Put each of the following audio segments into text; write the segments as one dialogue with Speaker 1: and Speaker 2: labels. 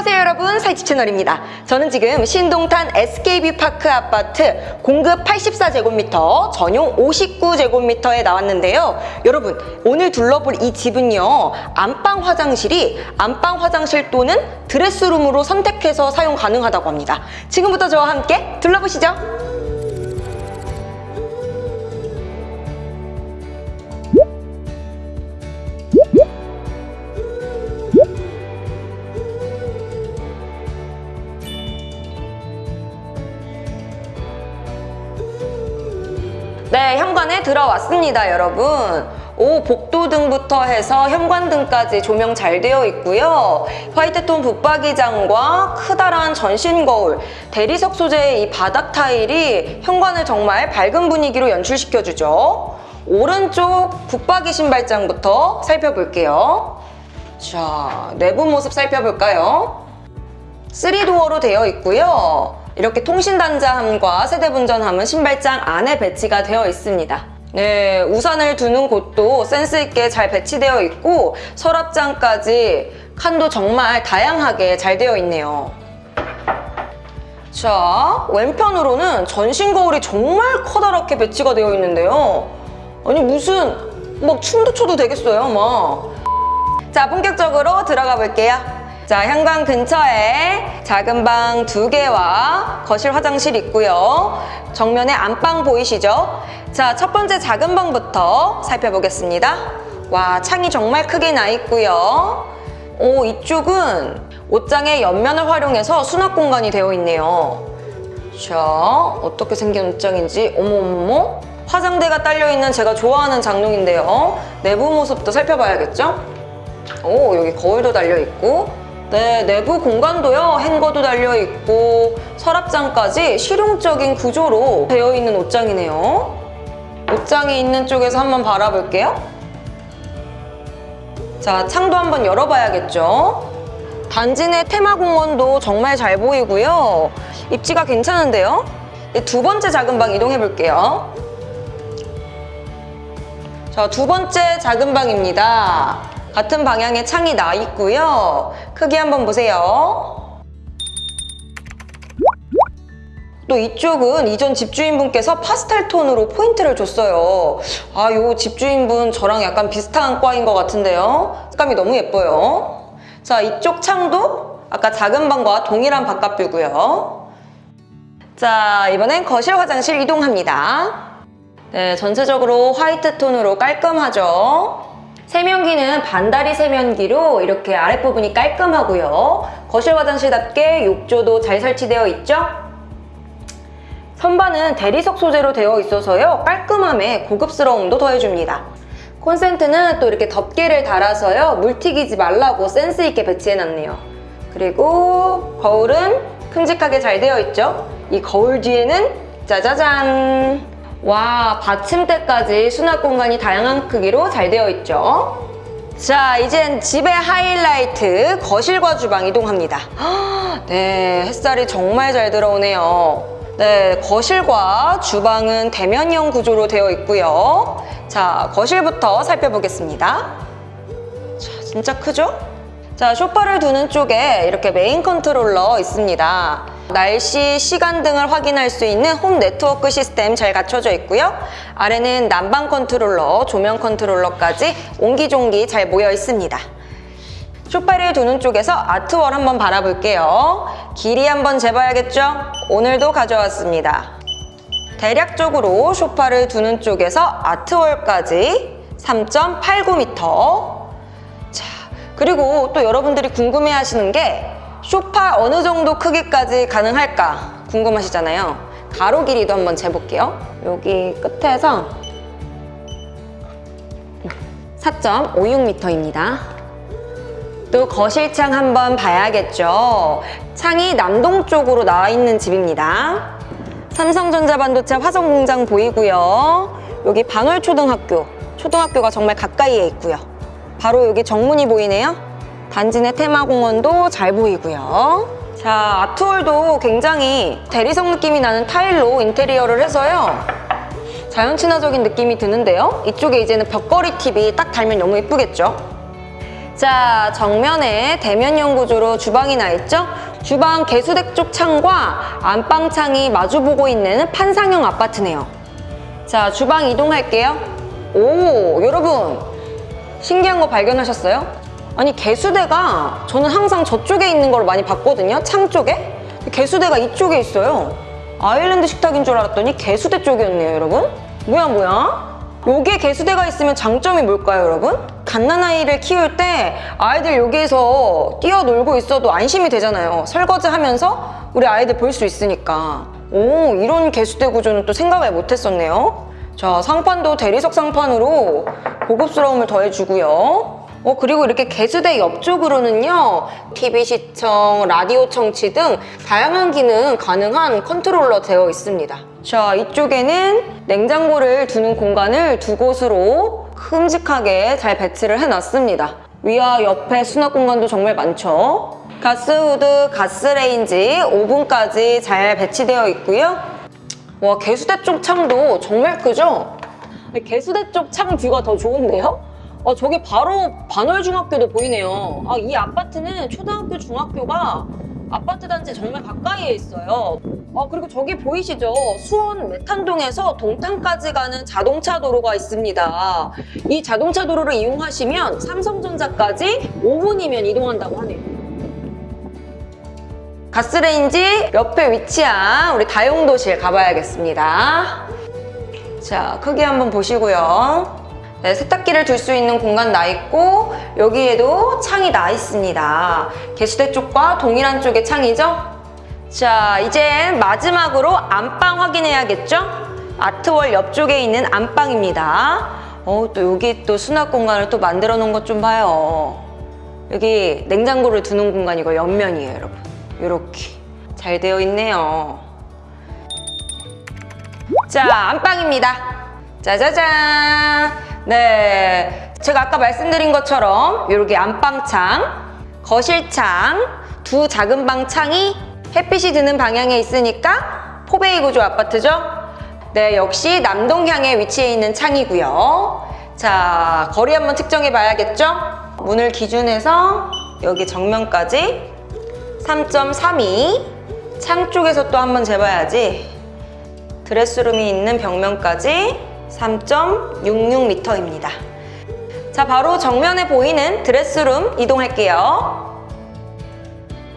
Speaker 1: 안녕하세요 여러분. 사이집 채널입니다. 저는 지금 신동탄 SK뷰파크 아파트 공급 84제곱미터 전용 59제곱미터에 나왔는데요. 여러분 오늘 둘러볼 이 집은요 안방 화장실이 안방 화장실 또는 드레스룸으로 선택해서 사용 가능하다고 합니다. 지금부터 저와 함께 둘러보시죠 네, 현관에 들어왔습니다, 여러분. 오, 복도 등부터 해서 현관 등까지 조명 잘 되어 있고요. 화이트톤 붙박이장과 크다란 전신 거울, 대리석 소재의 이 바닥 타일이 현관을 정말 밝은 분위기로 연출시켜주죠. 오른쪽 붙박이 신발장부터 살펴볼게요. 자, 내부 모습 살펴볼까요? 3도어로 되어 있고요. 이렇게 통신단자함과 세대분전함은 신발장 안에 배치가 되어 있습니다. 네, 우산을 두는 곳도 센스있게 잘 배치되어 있고 서랍장까지 칸도 정말 다양하게 잘 되어 있네요. 자, 왼편으로는 전신 거울이 정말 커다랗게 배치가 되어 있는데요. 아니 무슨 막 춤도 춰도 되겠어요, 막. 자, 본격적으로 들어가 볼게요. 자, 현관 근처에 작은 방 두 개와 거실 화장실 있고요. 정면에 안방 보이시죠? 자, 첫 번째 작은 방부터 살펴보겠습니다. 와, 창이 정말 크게 나 있고요. 오, 이쪽은 옷장의 옆면을 활용해서 수납 공간이 되어 있네요. 자, 어떻게 생긴 옷장인지 어머머머 화장대가 딸려있는 제가 좋아하는 장롱인데요. 내부 모습도 살펴봐야겠죠? 오, 여기 거울도 달려있고 네, 내부 공간도요. 행거도 달려있고 서랍장까지 실용적인 구조로 되어 있는 옷장이네요. 옷장이 있는 쪽에서 한번 바라볼게요. 자, 창도 한번 열어봐야겠죠. 단지 내 테마공원도 정말 잘 보이고요. 입지가 괜찮은데요. 네, 두 번째 작은 방 이동해볼게요. 자, 두 번째 작은 방입니다. 같은 방향에 창이 나 있고요. 크기 한번 보세요. 또 이쪽은 이전 집주인분께서 파스텔 톤으로 포인트를 줬어요. 아, 요 집주인분 저랑 약간 비슷한 과인 것 같은데요. 색감이 너무 예뻐요. 자, 이쪽 창도 아까 작은 방과 동일한 바깥뷰고요. 자, 이번엔 거실 화장실 이동합니다. 네, 전체적으로 화이트 톤으로 깔끔하죠. 세면기는 반다리 세면기로 이렇게 아랫부분이 깔끔하고요. 거실 화장실답게 욕조도 잘 설치되어 있죠? 선반은 대리석 소재로 되어 있어서요. 깔끔함에 고급스러움도 더해줍니다. 콘센트는 또 이렇게 덮개를 달아서요. 물 튀기지 말라고 센스 있게 배치해놨네요. 그리고 거울은 큼직하게 잘 되어 있죠? 이 거울 뒤에는 짜자잔! 와, 받침대까지 수납 공간이 다양한 크기로 잘 되어 있죠? 자, 이젠 집의 하이라이트 거실과 주방 이동합니다. 네, 햇살이 정말 잘 들어오네요. 네, 거실과 주방은 대면형 구조로 되어 있고요. 자, 거실부터 살펴보겠습니다. 자, 진짜 크죠? 자, 쇼파를 두는 쪽에 이렇게 메인 컨트롤러 있습니다. 날씨, 시간 등을 확인할 수 있는 홈 네트워크 시스템 잘 갖춰져 있고요. 아래는 난방 컨트롤러, 조명 컨트롤러까지 옹기종기 잘 모여 있습니다. 쇼파를 두는 쪽에서 아트월 한번 바라볼게요. 길이 한번 재봐야겠죠? 오늘도 가져왔습니다. 대략적으로 쇼파를 두는 쪽에서 아트월까지 3.89m 자, 그리고 또 여러분들이 궁금해 하시는 게 쇼파 어느 정도 크기까지 가능할까 궁금하시잖아요. 가로 길이도 한번 재볼게요. 여기 끝에서 4.56m입니다. 또 거실창 한번 봐야겠죠. 창이 남동쪽으로 나와 있는 집입니다. 삼성전자 반도체 화성공장 보이고요. 여기 반월초등학교, 초등학교가 정말 가까이에 있고요. 바로 여기 정문이 보이네요. 단지 내 테마공원도 잘 보이고요. 자, 아트홀도 굉장히 대리석 느낌이 나는 타일로 인테리어를 해서요. 자연 친화적인 느낌이 드는데요. 이쪽에 이제는 벽걸이 팁이 딱 달면 너무 예쁘겠죠? 자, 정면에 대면형 구조로 주방이 나 있죠? 주방 개수대 쪽 창과 안방 창이 마주보고 있는 판상형 아파트네요. 자, 주방 이동할게요. 오, 여러분. 신기한 거 발견하셨어요? 아니, 개수대가 저는 항상 저쪽에 있는 걸 많이 봤거든요. 창 쪽에. 개수대가 이쪽에 있어요. 아일랜드 식탁인 줄 알았더니 개수대 쪽이었네요, 여러분. 뭐야, 뭐야? 여기에 개수대가 있으면 장점이 뭘까요, 여러분? 갓난아이를 키울 때 아이들 여기에서 뛰어놀고 있어도 안심이 되잖아요. 설거지 하면서 우리 아이들 볼 수 있으니까. 오, 이런 개수대 구조는 또 생각을 못 했었네요. 자, 상판도 대리석 상판으로 고급스러움을 더해주고요. 어, 그리고 이렇게 개수대 옆쪽으로는요, TV 시청, 라디오 청취 등 다양한 기능 가능한 컨트롤러 되어 있습니다. 자, 이쪽에는 냉장고를 두는 공간을 두 곳으로 큼직하게 잘 배치를 해놨습니다. 위와 옆에 수납 공간도 정말 많죠. 가스후드, 가스레인지, 오븐까지 잘 배치되어 있고요. 와, 개수대 쪽 창도 정말 크죠? 개수대 쪽 창 뷰가 더 좋은데요? 어, 저기 바로 반월중학교도 보이네요. 아, 이 아파트는 초등학교, 중학교가 아파트 단지 정말 가까이에 있어요. 어, 그리고 저기 보이시죠? 수원 메탄동에서 동탄까지 가는 자동차 도로가 있습니다. 이 자동차 도로를 이용하시면 삼성전자까지 5분이면 이동한다고 하네요. 가스레인지 옆에 위치한 우리 다용도실 가봐야겠습니다. 자, 크기 한번 보시고요. 네, 세탁기를 둘 수 있는 공간 나 있고 여기에도 창이 나 있습니다. 개수대 쪽과 동일한 쪽의 창이죠? 자, 이제 마지막으로 안방 확인해야겠죠? 아트월 옆쪽에 있는 안방입니다. 어, 또 여기 또 수납 공간을 또 만들어 놓은 것 좀 봐요. 여기 냉장고를 두는 공간이고 옆면이에요, 여러분. 이렇게 잘 되어 있네요. 자, 안방입니다. 짜자잔. 네. 제가 아까 말씀드린 것처럼 이렇게 안방창, 거실창, 두 작은 방 창이 햇빛이 드는 방향에 있으니까 포베이 구조 아파트죠? 네, 역시 남동향에 위치해 있는 창이고요. 자, 거리 한번 측정해 봐야겠죠? 문을 기준해서 여기 정면까지 3.32. 창 쪽에서 또 한번 재봐야지. 드레스룸이 있는 벽면까지 3.66m입니다. 자, 바로 정면에 보이는 드레스룸 이동할게요.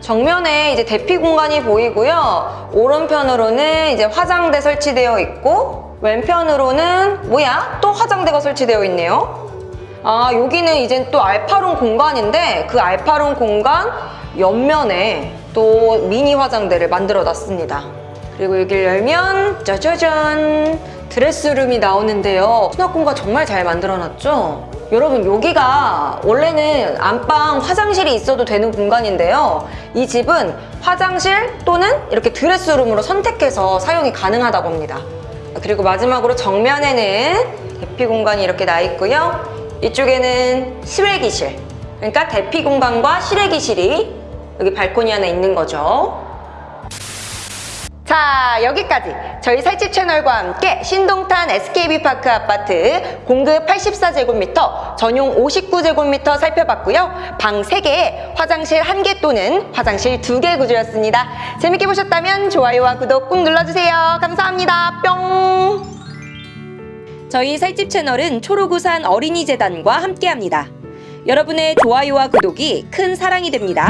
Speaker 1: 정면에 이제 대피 공간이 보이고요. 오른편으로는 이제 화장대 설치되어 있고 왼편으로는 뭐야? 또 화장대가 설치되어 있네요. 아, 여기는 이제 또 알파룸 공간인데 그 알파룸 공간 옆면에 또 미니 화장대를 만들어 놨습니다. 그리고 여기를 열면 짜자잔 드레스룸이 나오는데요. 수납 공간 정말 잘 만들어놨죠? 여러분 여기가 원래는 안방 화장실이 있어도 되는 공간인데요. 이 집은 화장실 또는 이렇게 드레스룸으로 선택해서 사용이 가능하다고 합니다. 그리고 마지막으로 정면에는 대피 공간이 이렇게 나 있고요. 이쪽에는 실외기실 그러니까 대피 공간과 실외기실이 여기 발코니 안에 있는 거죠. 자 여기까지. 저희 살집 채널과 함께 신동탄 SKB파크 아파트 공급 84제곱미터 전용 59제곱미터 살펴봤고요. 방 3개 화장실 1개 또는 화장실 2개 구조였습니다. 재밌게 보셨다면 좋아요와 구독 꾹 눌러주세요. 감사합니다. 뿅. 저희 살집 채널은 초록우산 어린이재단과 함께합니다. 여러분의 좋아요와 구독이 큰 사랑이 됩니다